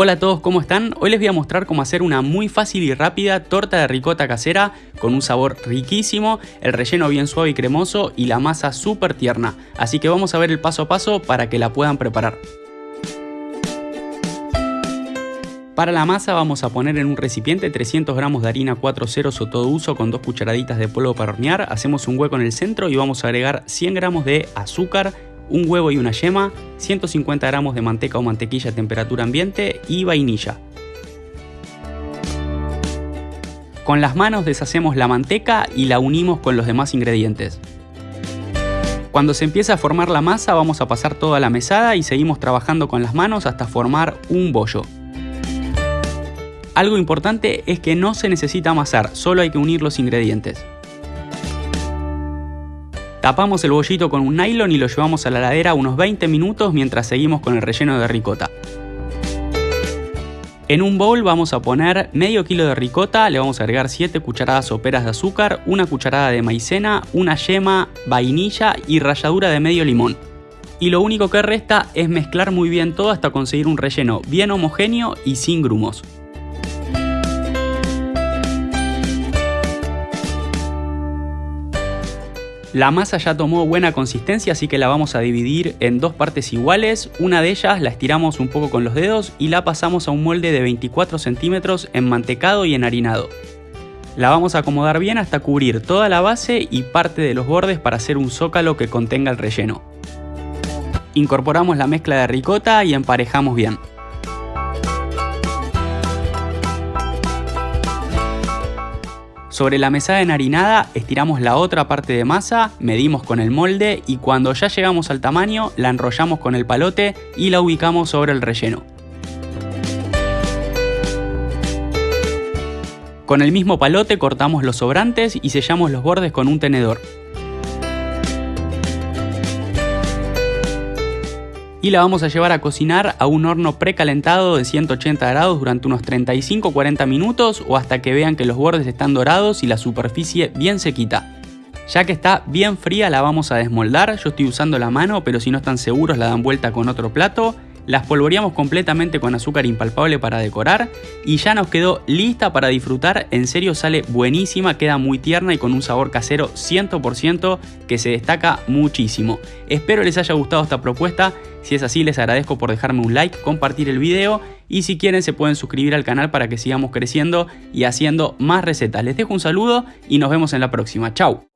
Hola a todos, ¿cómo están? Hoy les voy a mostrar cómo hacer una muy fácil y rápida torta de ricota casera con un sabor riquísimo, el relleno bien suave y cremoso y la masa súper tierna. Así que vamos a ver el paso a paso para que la puedan preparar. Para la masa vamos a poner en un recipiente 300 gramos de harina 4 ceros o todo uso con 2 cucharaditas de polvo para hornear, hacemos un hueco en el centro y vamos a agregar 100 gramos de azúcar, un huevo y una yema, 150 gramos de manteca o mantequilla a temperatura ambiente y vainilla. Con las manos deshacemos la manteca y la unimos con los demás ingredientes. Cuando se empieza a formar la masa vamos a pasar toda la mesada y seguimos trabajando con las manos hasta formar un bollo. Algo importante es que no se necesita amasar, solo hay que unir los ingredientes. Tapamos el bollito con un nylon y lo llevamos a la heladera unos 20 minutos mientras seguimos con el relleno de ricota. En un bowl vamos a poner medio kilo de ricota, le vamos a agregar 7 cucharadas soperas de azúcar, una cucharada de maicena, una yema, vainilla y ralladura de medio limón. Y lo único que resta es mezclar muy bien todo hasta conseguir un relleno bien homogéneo y sin grumos. La masa ya tomó buena consistencia así que la vamos a dividir en dos partes iguales. Una de ellas la estiramos un poco con los dedos y la pasamos a un molde de 24 centímetros enmantecado y enharinado. La vamos a acomodar bien hasta cubrir toda la base y parte de los bordes para hacer un zócalo que contenga el relleno. Incorporamos la mezcla de ricota y emparejamos bien. Sobre la mesada enharinada estiramos la otra parte de masa, medimos con el molde y cuando ya llegamos al tamaño la enrollamos con el palote y la ubicamos sobre el relleno. Con el mismo palote cortamos los sobrantes y sellamos los bordes con un tenedor. Y la vamos a llevar a cocinar a un horno precalentado de 180 grados durante unos 35-40 minutos o hasta que vean que los bordes están dorados y la superficie bien sequita. Ya que está bien fría la vamos a desmoldar, yo estoy usando la mano pero si no están seguros la dan vuelta con otro plato las polvoreamos completamente con azúcar impalpable para decorar y ya nos quedó lista para disfrutar, en serio sale buenísima, queda muy tierna y con un sabor casero 100% que se destaca muchísimo. Espero les haya gustado esta propuesta, si es así les agradezco por dejarme un like, compartir el video y si quieren se pueden suscribir al canal para que sigamos creciendo y haciendo más recetas. Les dejo un saludo y nos vemos en la próxima. Chau.